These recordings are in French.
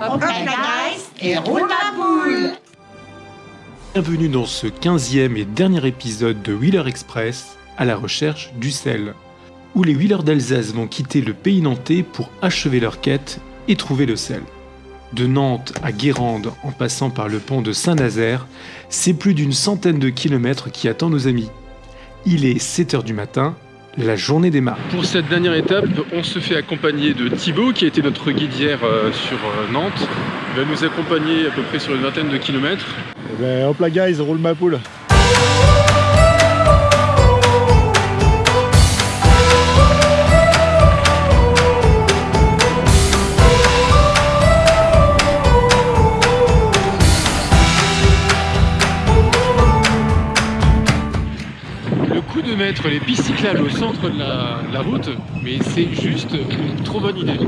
Hop la guys et roule ma poule Bienvenue dans ce 15e et dernier épisode de Wheeler Express à la recherche du sel, où les Wheelers d'Alsace vont quitter le pays nantais pour achever leur quête et trouver le sel. De Nantes à Guérande en passant par le pont de Saint-Nazaire, c'est plus d'une centaine de kilomètres qui attend nos amis. Il est 7h du matin, la journée démarre. Pour cette dernière étape, on se fait accompagner de Thibaut qui a été notre guide hier euh, sur euh, Nantes. Il va nous accompagner à peu près sur une vingtaine de kilomètres. Eh ben, hop là guys, roule ma poule. Mettre les pistes cyclables au centre de la, de la route, mais c'est juste une trop bonne idée.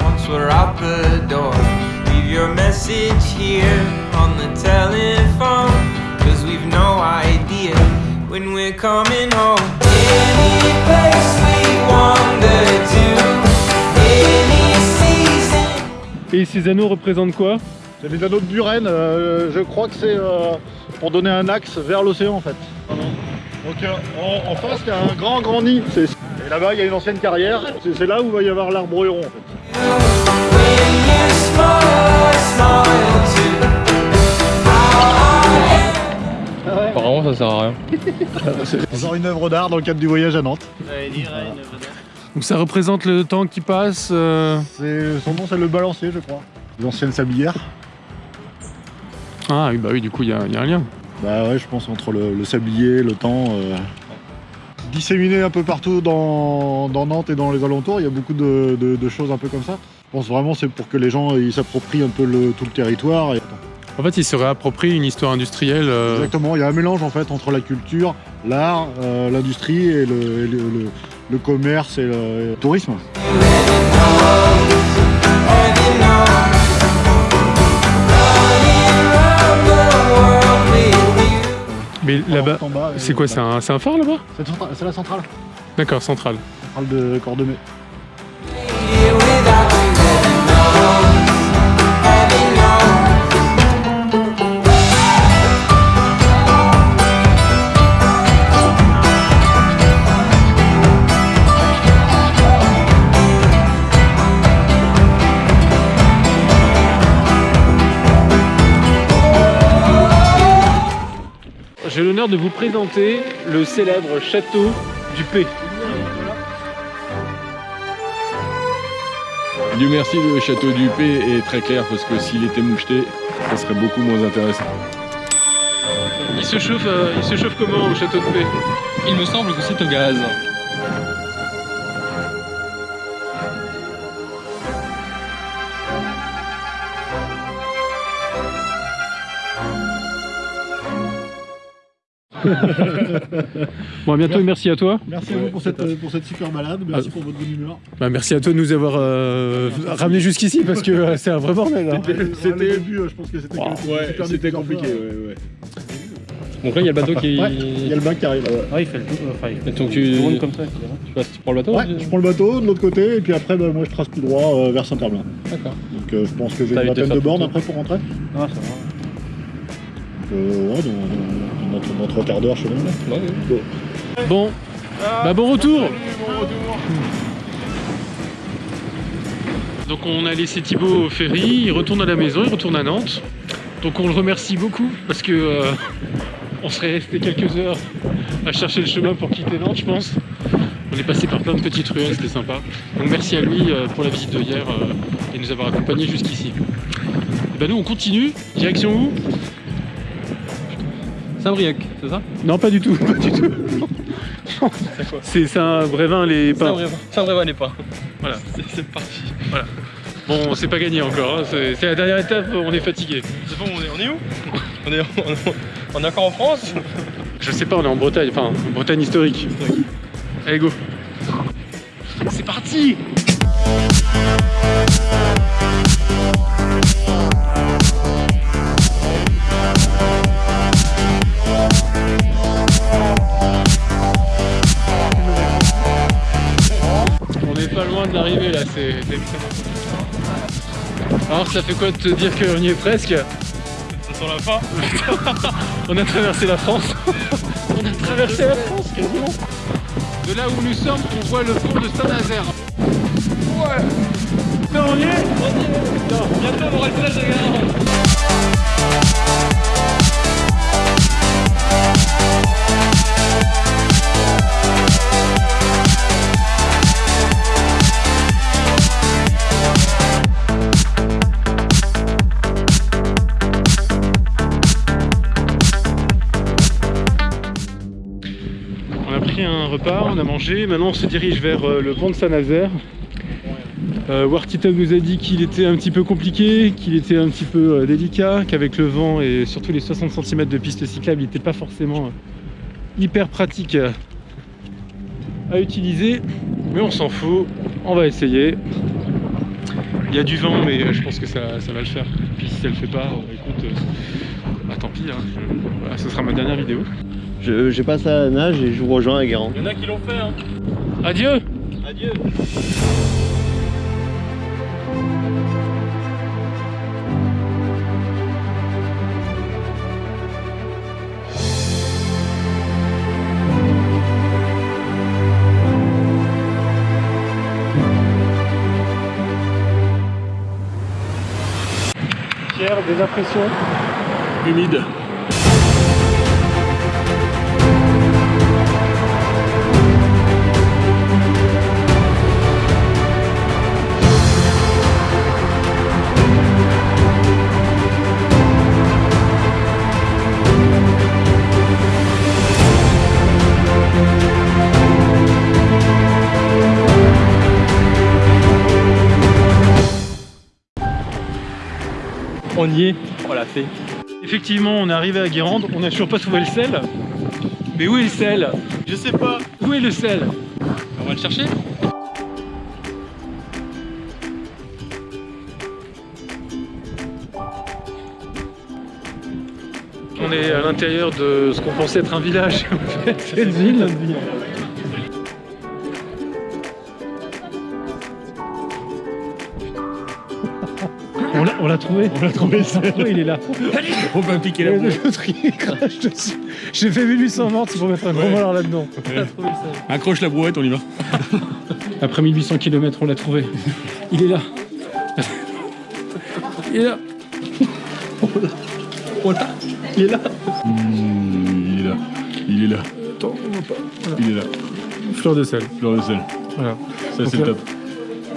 Once we're out the door, leave your message here on the telephone. Cause we've no idea when we're coming home. Any place we wander to, any season. Et ces anneaux représentent quoi? C'est les anneaux de Buren, euh, je crois que c'est euh, pour donner un axe vers l'océan en fait. Donc euh, en, en face il y a un grand grand nid. C'est- Et là-bas il y a une ancienne carrière, c'est c'est là où va y avoir l'arbre héron en fait. Apparemment ça sert à rien. Encore une œuvre d'art dans le cadre du voyage à Nantes. Donc ça représente le temps qui passe. euh, C'est- Son nom c'est le balancier je crois. L'ancienne sablière. Ah oui, bah oui, du coup il y, a il y a un lien. Bah ouais je pense entre le, le sablier, le temps. euh, Disséminé un peu partout dans, dans Nantes et dans les alentours, il y a beaucoup de, de- de choses un peu comme ça. Je pense vraiment c'est pour que les gens ils s'approprient un peu le- tout le territoire. Et... En fait, il se réapproprie une histoire industrielle. euh, Exactement, il y a un mélange en fait entre la culture, l'art, euh, l'industrie et, le, et le- commerce et le, le tourisme. Mais là-bas, c'est quoi C'est un, un phare là-bas? C'est la centrale, D'accord, central. centrale de Cordemais. J'ai l'honneur de vous présenter le célèbre château du P. Dieu merci, le château du P est très clair parce que s'il était moucheté, ça serait beaucoup moins intéressant. Il se chauffe, euh, il se chauffe comment au château de P? Il me semble que c'est au gaz. Bon, à bientôt et merci à toi. Merci à vous pour cette, pour cette super balade, merci pour votre bonne humeur. Bah, merci à toi de nous avoir euh, ramené jusqu'ici parce que euh, c'est un vrai bordel. hein. C'était le début, euh, je pense que c'était Ouais, compliqué, ouais, ouais. Donc là, il y a le bateau qui. Ouais, il y a le bac qui arrive. Ah, il fait le tour. Enfin, il fait Donc tu, tourne comme ça. tu, passes- tu prends le bateau Ouais, je prends le bateau de l'autre côté et puis après bah, moi je trace tout droit euh, vers Saint-Herblain. D'accord. Donc euh, je pense que j'ai une vingtaine de bornes après pour rentrer. Ah, ça va. Euh, ouais, dans, notre, trois quarts d'heure chez nous. là. Bon, bah bon retour. Donc on a laissé Thibaut au ferry, il retourne à la maison, il retourne à Nantes. Donc on le remercie beaucoup parce que euh, on serait resté quelques heures à chercher le chemin pour quitter Nantes, je pense. On est passé par plein de petites ruelles, c'était sympa. Donc merci à lui euh, pour la visite de hier euh, et nous avoir accompagnés jusqu'ici. Et bah nous on continue, direction où? Saint-Brieuc, c'est ça? Non pas du tout, pas du tout. C'est Saint-Brévin les pins. Saint-Brévin. N'est pas. Voilà. C'est parti. Bon, c'est pas gagné encore, hein, c'est la dernière étape, on est fatigué. C'est bon, on est, on est où? On est, on, est- on est encore en France? Je sais pas, on est en Bretagne, enfin, en Bretagne historique. Allez, go C'est parti loin de l'arrivée là, c'est. Alors ça fait quoi de te dire qu'on y est presque Ça sent la fin. On a traversé la France. on a traversé la France quasiment. De là où nous sommes, on voit le pont de Saint-Nazaire. Ouais Non, on y est Bientôt on aura le village de. On a mangé, maintenant on se dirige vers euh, le pont de Saint-Nazaire. Euh, Wartita nous a dit qu'il était un petit peu compliqué, qu'il était un petit peu euh, délicat, qu'avec le vent et surtout les 60 cm de piste cyclable, il n'était pas forcément euh, hyper pratique à utiliser. Mais on s'en fout, on va essayer. Il y a du vent, mais je pense que ça, ça va le faire. Puis si ça le fait pas, écoute, bah, tant pis, hein, ce sera ma dernière vidéo. Je, j'ai passé à la nage et je vous rejoins à Guérande. Il y en a qui l'ont fait, hein. Adieu Adieu. Pierre, des impressions? Humide. On y est. On l'a fait. Effectivement, on est arrivé à Guérande, on n'a toujours pas trouvé le sel. Mais où est le sel? Je sais pas. Où est le sel? On va le chercher? On est à l'intérieur de ce qu'on pensait être un village. en fait, C'est une ville. On l'a- On l'a trouvé. On l'a trouvé, il est là. On va piquer Et l'autre, il crache dessus. J'ai fait 1800 morts c'est pour mettre un gros voleur là-dedans. On a trouvé le sel. Accroche la brouette, on y va. Après 1800 km, on l'a trouvé. Il est là. Il est là. Il est là. il est là. Il est là. Attends, on voit pas. Voilà. Il est là. Fleur de sel. Fleur de sel. Voilà. Ça, c'est là- top.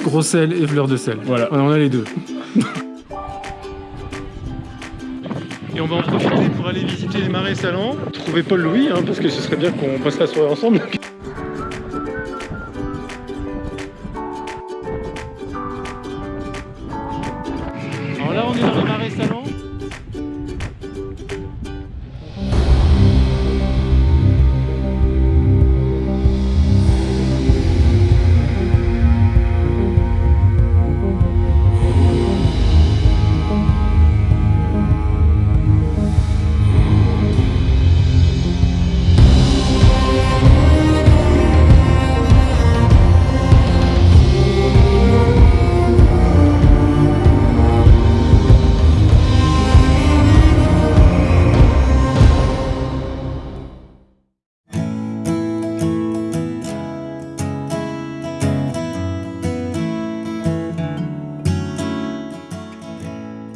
Gros sel et fleur de sel. Voilà. on a les deux. Et on va en profiter pour aller visiter les marais salants, trouver Paul Louis, hein, parce que ce serait bien qu'on passe la soirée ensemble.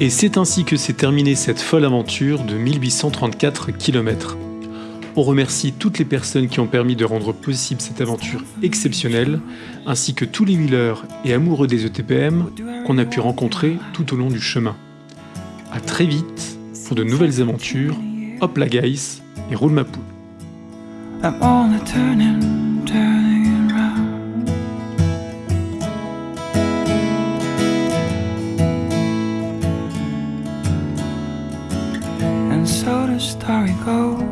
Et c'est ainsi que s'est terminée cette folle aventure de 1834 km. On remercie toutes les personnes qui ont permis de rendre possible cette aventure exceptionnelle, ainsi que tous les wheelers et amoureux des ETPM qu'on a pu rencontrer tout au long du chemin. A très vite pour de nouvelles aventures. Hop la guys et roule ma poule. Sorry, go.